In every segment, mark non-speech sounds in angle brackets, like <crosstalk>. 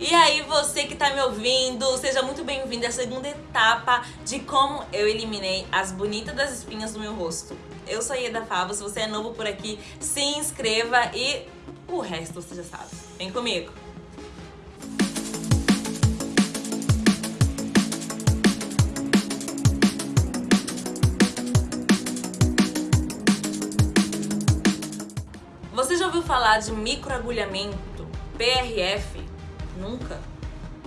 E aí, você que tá me ouvindo, seja muito bem-vindo à segunda etapa de como eu eliminei as bonitas das espinhas do meu rosto. Eu sou a Ieda Fava, se você é novo por aqui, se inscreva e o resto você já sabe. Vem comigo! Você já ouviu falar de microagulhamento, PRF? Nunca?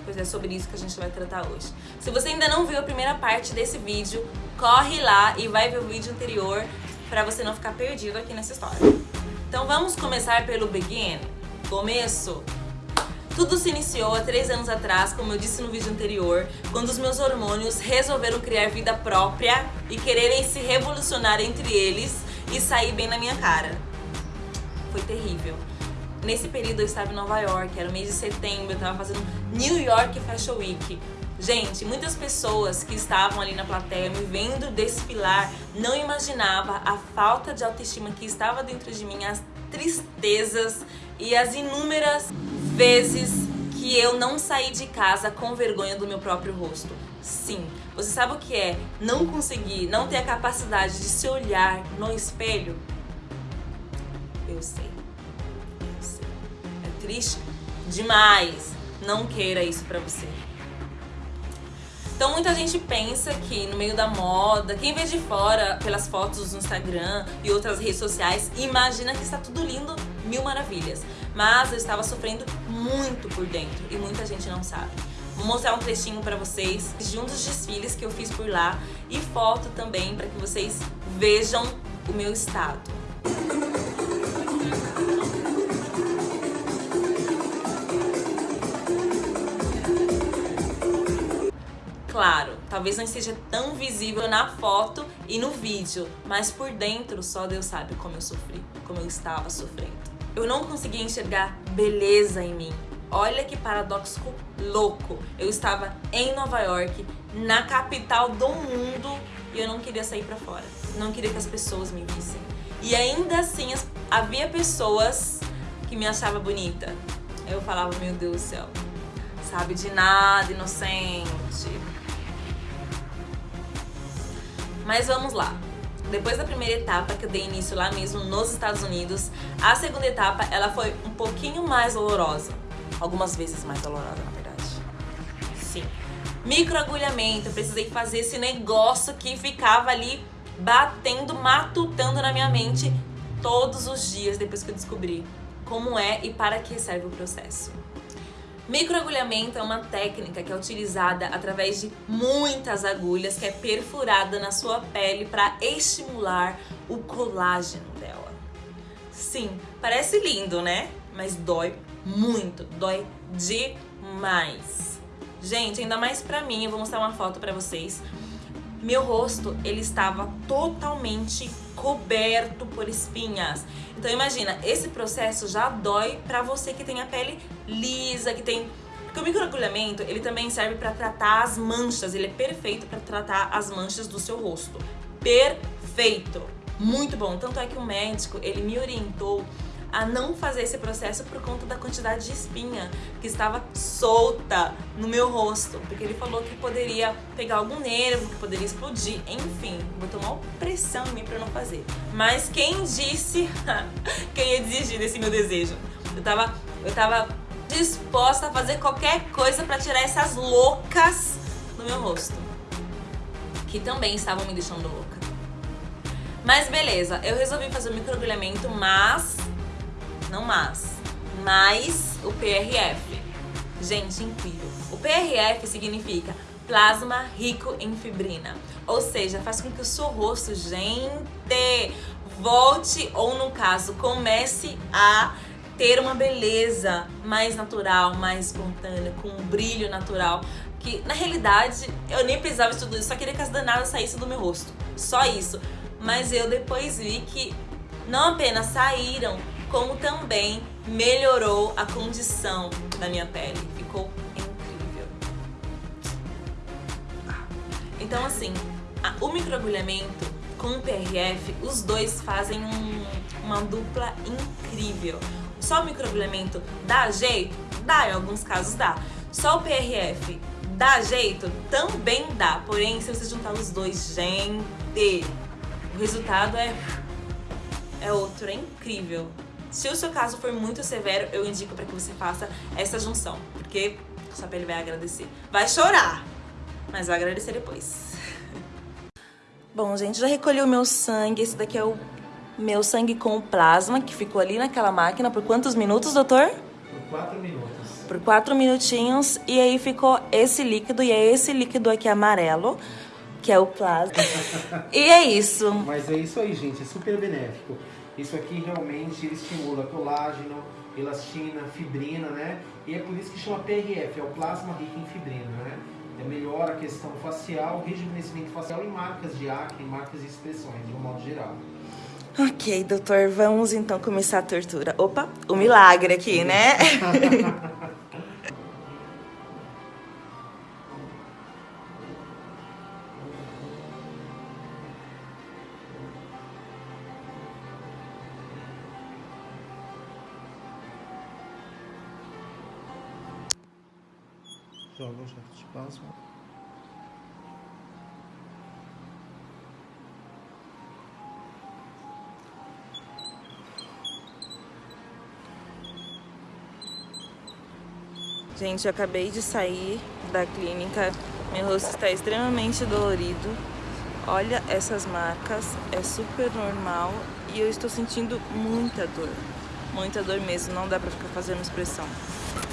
Pois é sobre isso que a gente vai tratar hoje. Se você ainda não viu a primeira parte desse vídeo, corre lá e vai ver o vídeo anterior para você não ficar perdido aqui nessa história. Então vamos começar pelo begin, começo. Tudo se iniciou há três anos atrás, como eu disse no vídeo anterior, quando os meus hormônios resolveram criar vida própria e quererem se revolucionar entre eles e sair bem na minha cara foi terrível. Nesse período eu estava em Nova York, era o mês de setembro, eu estava fazendo New York Fashion Week. Gente, muitas pessoas que estavam ali na plateia me vendo desfilar não imaginava a falta de autoestima que estava dentro de mim, as tristezas e as inúmeras vezes que eu não saí de casa com vergonha do meu próprio rosto. Sim, você sabe o que é não conseguir, não ter a capacidade de se olhar no espelho? Eu sei. Triste demais. Não queira isso pra você. Então muita gente pensa que no meio da moda, quem vê de fora pelas fotos no Instagram e outras redes sociais, imagina que está tudo lindo, mil maravilhas. Mas eu estava sofrendo muito por dentro e muita gente não sabe. Vou mostrar um trechinho para vocês de um dos desfiles que eu fiz por lá e foto também para que vocês vejam o meu estado. Claro, talvez não esteja tão visível na foto e no vídeo, mas por dentro só Deus sabe como eu sofri, como eu estava sofrendo. Eu não conseguia enxergar beleza em mim. Olha que paradoxo louco. Eu estava em Nova York, na capital do mundo, e eu não queria sair para fora. Não queria que as pessoas me vissem. E ainda assim havia pessoas que me achavam bonita. Eu falava, meu Deus do céu, sabe de nada, inocente. Mas vamos lá. Depois da primeira etapa, que eu dei início lá mesmo nos Estados Unidos, a segunda etapa ela foi um pouquinho mais dolorosa. Algumas vezes mais dolorosa, na verdade. Sim. Microagulhamento, eu precisei fazer esse negócio que ficava ali batendo, matutando na minha mente todos os dias depois que eu descobri como é e para que serve o processo. Microagulhamento é uma técnica que é utilizada através de muitas agulhas que é perfurada na sua pele para estimular o colágeno dela. Sim, parece lindo, né? Mas dói muito, dói demais. Gente, ainda mais pra mim, eu vou mostrar uma foto pra vocês. Meu rosto, ele estava totalmente coberto por espinhas. Então imagina, esse processo já dói pra você que tem a pele lisa, que tem... Porque o microagulhamento, ele também serve pra tratar as manchas, ele é perfeito pra tratar as manchas do seu rosto. Perfeito! Muito bom, tanto é que o médico, ele me orientou a não fazer esse processo por conta da quantidade de espinha que estava solta no meu rosto, porque ele falou que poderia pegar algum nervo, que poderia explodir, enfim, botou uma pressão em mim para não fazer. Mas quem disse <laughs> que ia desistir desse meu desejo? Eu tava, eu tava disposta a fazer qualquer coisa para tirar essas loucas do meu rosto, que também estavam me deixando louca. Mas beleza, eu resolvi fazer o microagulhamento, mas não mas, mais o PRF. Gente, incrível. O PRF significa plasma rico em fibrina, ou seja, faz com que o seu rosto, gente, volte ou no caso, comece a ter uma beleza mais natural, mais espontânea, com um brilho natural, que na realidade eu nem precisava de tudo isso, só queria que as danadas saíssem do meu rosto, só isso. Mas eu depois vi que não apenas saíram, como também melhorou a condição da minha pele. Ficou incrível. Então assim, a, o microagulhamento com o PRF, os dois fazem um, uma dupla incrível. Só o microagulhamento dá jeito? Dá, em alguns casos dá. Só o PRF dá jeito? Também dá. Porém, se você juntar os dois, gente, o resultado é, é outro, é incrível. Se o seu caso for muito severo, eu indico para que você faça essa junção, porque sua pele vai agradecer. Vai chorar, mas vai agradecer depois. <laughs> Bom, gente, já recolhi o meu sangue. Esse daqui é o meu sangue com plasma, que ficou ali naquela máquina por quantos minutos, doutor? Por quatro minutos. Por quatro minutinhos. E aí ficou esse líquido, e é esse líquido aqui amarelo, que é o plasma. e é isso. Mas é isso aí, gente. É super benéfico. Isso aqui realmente estimula colágeno, elastina, fibrina, né? E é por isso que chama PRF, é o plasma rico em fibrina, né? É melhora a questão facial, rejuvenescimento facial e marcas de acne, marcas de expressões, de um modo geral. Ok, doutor, vamos então começar a tortura. Opa, o milagre aqui, né? <laughs> Jato de plasma. Gente, eu acabei de sair da clínica, meu rosto está extremamente dolorido. Olha essas marcas, é super normal e eu estou sentindo muita dor. Muita dor mesmo, não dá pra ficar fazendo expressão.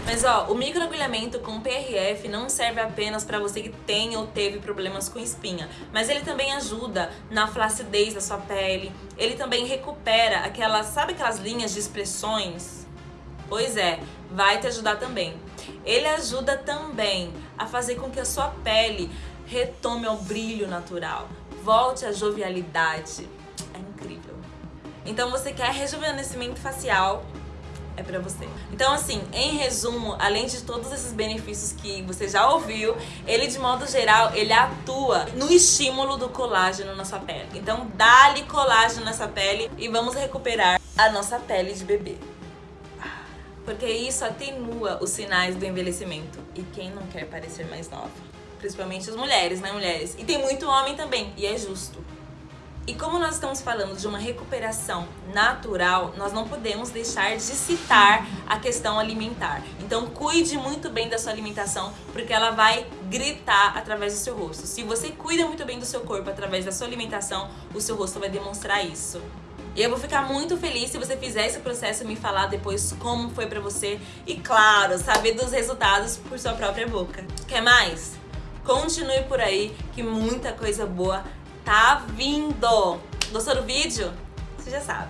Mas ó, o microagulhamento com PRF não serve apenas para você que tem ou teve problemas com espinha, mas ele também ajuda na flacidez da sua pele, ele também recupera aquelas, sabe aquelas linhas de expressões? Pois é, vai te ajudar também. Ele ajuda também a fazer com que a sua pele retome ao brilho natural, volte à jovialidade. É incrível. Então você quer rejuvenescimento facial, é pra você. Então assim, em resumo, além de todos esses benefícios que você já ouviu, ele de modo geral, ele atua no estímulo do colágeno na sua pele. Então dá-lhe colágeno nessa pele e vamos recuperar a nossa pele de bebê porque isso atenua os sinais do envelhecimento. E quem não quer parecer mais nova? Principalmente as mulheres, né, mulheres? E tem muito homem também, e é justo. E como nós estamos falando de uma recuperação natural, nós não podemos deixar de citar a questão alimentar. Então cuide muito bem da sua alimentação, porque ela vai gritar através do seu rosto. Se você cuida muito bem do seu corpo através da sua alimentação, o seu rosto vai demonstrar isso. E eu vou ficar muito feliz se você fizer esse processo e me falar depois como foi pra você. E claro, saber dos resultados por sua própria boca. Quer mais? Continue por aí que muita coisa boa tá vindo. Gostou do vídeo? Você já sabe.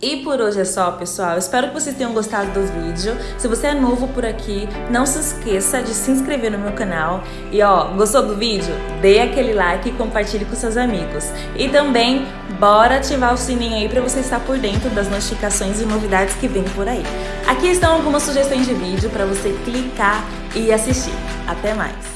E por hoje é só, pessoal. Espero que vocês tenham gostado do vídeo. Se você é novo por aqui, não se esqueça de se inscrever no meu canal. E ó, gostou do vídeo? Dê aquele like e compartilhe com seus amigos. E também, bora ativar o sininho aí para você estar por dentro das notificações e novidades que vem por aí. Aqui estão algumas sugestões de vídeo para você clicar e assistir. Até mais!